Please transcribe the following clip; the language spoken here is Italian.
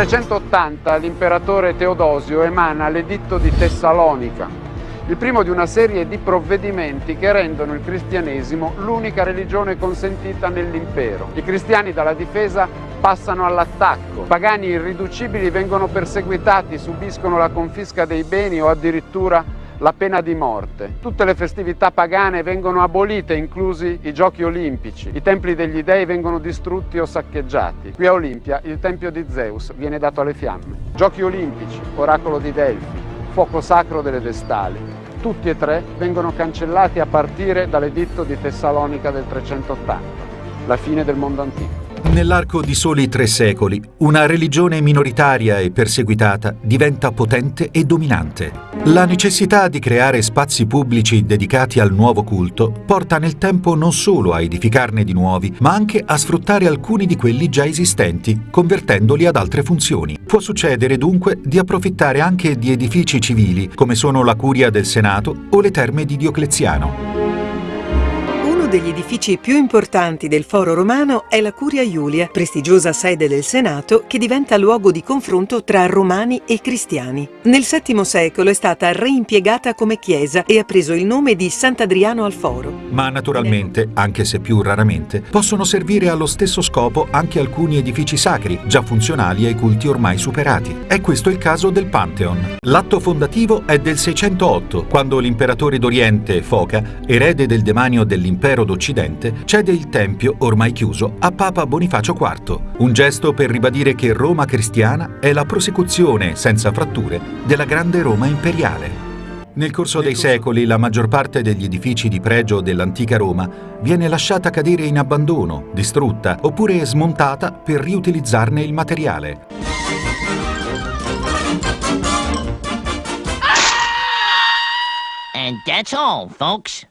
380 l'imperatore Teodosio emana l'editto di Tessalonica, il primo di una serie di provvedimenti che rendono il cristianesimo l'unica religione consentita nell'impero. I cristiani dalla difesa passano all'attacco, pagani irriducibili vengono perseguitati, subiscono la confisca dei beni o addirittura la pena di morte. Tutte le festività pagane vengono abolite, inclusi i giochi olimpici. I templi degli dei vengono distrutti o saccheggiati. Qui a Olimpia il tempio di Zeus viene dato alle fiamme. Giochi olimpici, oracolo di Delfi, fuoco sacro delle Vestali. Tutti e tre vengono cancellati a partire dall'editto di Tessalonica del 380, la fine del mondo antico. Nell'arco di soli tre secoli, una religione minoritaria e perseguitata diventa potente e dominante. La necessità di creare spazi pubblici dedicati al nuovo culto porta nel tempo non solo a edificarne di nuovi, ma anche a sfruttare alcuni di quelli già esistenti, convertendoli ad altre funzioni. Può succedere dunque di approfittare anche di edifici civili, come sono la curia del Senato o le terme di Diocleziano degli edifici più importanti del Foro Romano è la Curia Iulia, prestigiosa sede del Senato che diventa luogo di confronto tra romani e cristiani. Nel VII secolo è stata reimpiegata come chiesa e ha preso il nome di Sant'Adriano al Foro. Ma naturalmente, anche se più raramente, possono servire allo stesso scopo anche alcuni edifici sacri, già funzionali ai culti ormai superati. È questo il caso del Pantheon. L'atto fondativo è del 608, quando l'imperatore d'Oriente, Foca, erede del demanio dell'impero impero d'Occidente, cede il Tempio, ormai chiuso, a Papa Bonifacio IV, un gesto per ribadire che Roma cristiana è la prosecuzione, senza fratture, della grande Roma imperiale. Nel corso dei secoli la maggior parte degli edifici di pregio dell'antica Roma viene lasciata cadere in abbandono, distrutta oppure smontata per riutilizzarne il materiale. And that's all, folks.